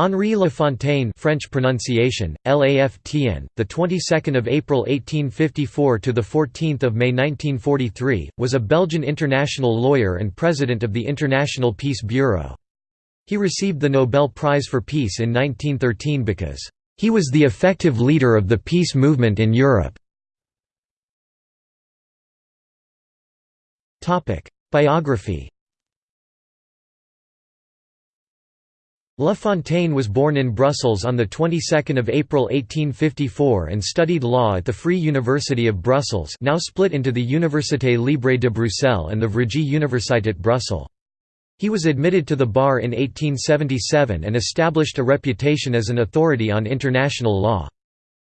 Henri Lafontaine French pronunciation LAFTN the 22nd of April 1854 to the 14th of May 1943 was a Belgian international lawyer and president of the International Peace Bureau. He received the Nobel Prize for Peace in 1913 because he was the effective leader of the peace movement in Europe. Topic: Biography La Fontaine was born in Brussels on the 22nd of April 1854 and studied law at the Free University of Brussels, now split into the Université Libre de Bruxelles and the Vrije Universiteit Brussels. He was admitted to the bar in 1877 and established a reputation as an authority on international law.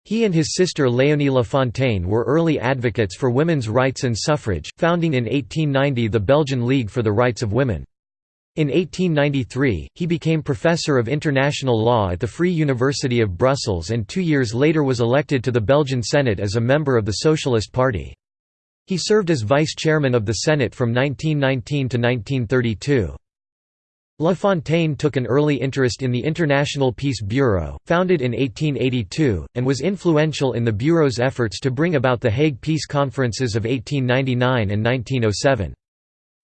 He and his sister Léonie La Fontaine were early advocates for women's rights and suffrage, founding in 1890 the Belgian League for the Rights of Women. In 1893, he became professor of international law at the Free University of Brussels and two years later was elected to the Belgian Senate as a member of the Socialist Party. He served as vice-chairman of the Senate from 1919 to 1932. La Fontaine took an early interest in the International Peace Bureau, founded in 1882, and was influential in the Bureau's efforts to bring about the Hague Peace Conferences of 1899 and 1907.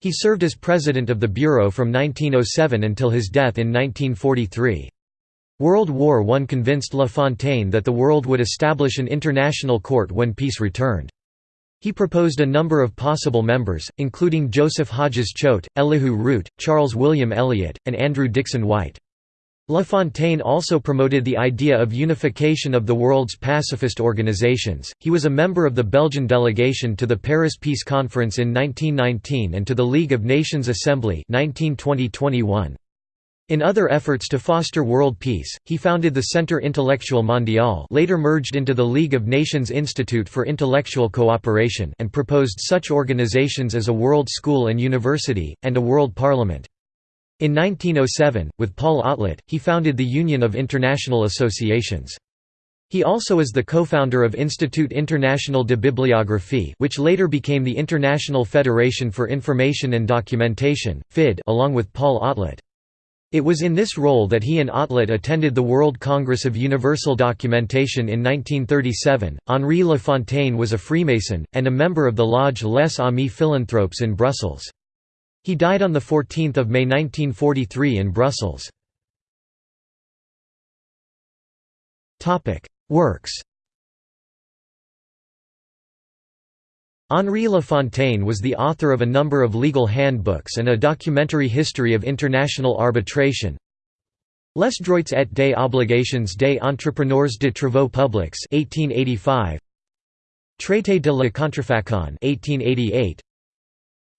He served as president of the Bureau from 1907 until his death in 1943. World War I convinced La Fontaine that the world would establish an international court when peace returned. He proposed a number of possible members, including Joseph Hodges Choate, Elihu Root, Charles William Eliot, and Andrew Dickson White. La Fontaine also promoted the idea of unification of the world's pacifist organizations. He was a member of the Belgian delegation to the Paris Peace Conference in 1919 and to the League of Nations Assembly 1920-21. In other efforts to foster world peace, he founded the Centre Intellectuel Mondial later merged into the League of Nations Institute for Intellectual Cooperation and proposed such organizations as a World School and University, and a World Parliament. In 1907, with Paul Otlet, he founded the Union of International Associations. He also is the co-founder of Institut International de Bibliographie which later became the International Federation for Information and Documentation, FID along with Paul Otlet. It was in this role that he and Otlet attended the World Congress of Universal Documentation in 1937. Henri Lafontaine was a Freemason, and a member of the Lodge Les Amis Philanthropes in Brussels. He died on 14 May 1943 in Brussels. Works Henri Lafontaine was the author of a number of legal handbooks and a documentary history of international arbitration. Les droits et des obligations des entrepreneurs de travaux publics 1885. Traité de la contrefaçon 1888.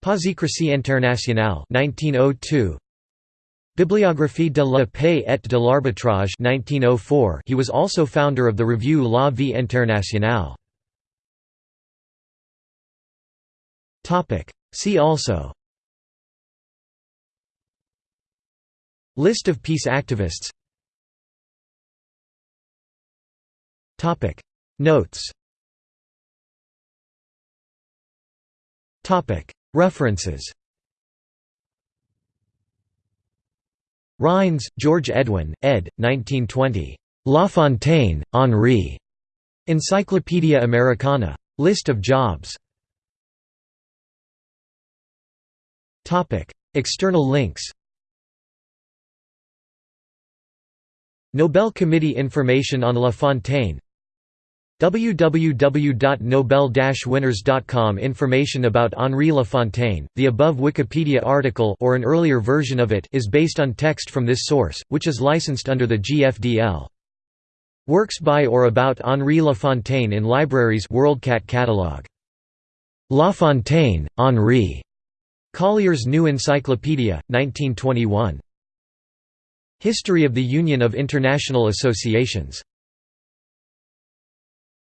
Pasicrisie internationale 1902 Bibliographie de la paix et de l'arbitrage 1904 He was also founder of the review La Vie Internationale. Topic. See also. List of peace activists. Topic. Notes. Topic References Rines, George Edwin, ed. 1920. La Fontaine, Henri. Encyclopædia Americana. List of jobs External links Nobel Committee information on La Fontaine www.nobel-winners.com Information about Henri Lafontaine, the above Wikipedia article or an earlier version of it is based on text from this source, which is licensed under the GFDL. Works by or about Henri Lafontaine in libraries WorldCat catalog. Lafontaine, Henri. Collier's New Encyclopedia, 1921. History of the Union of International Associations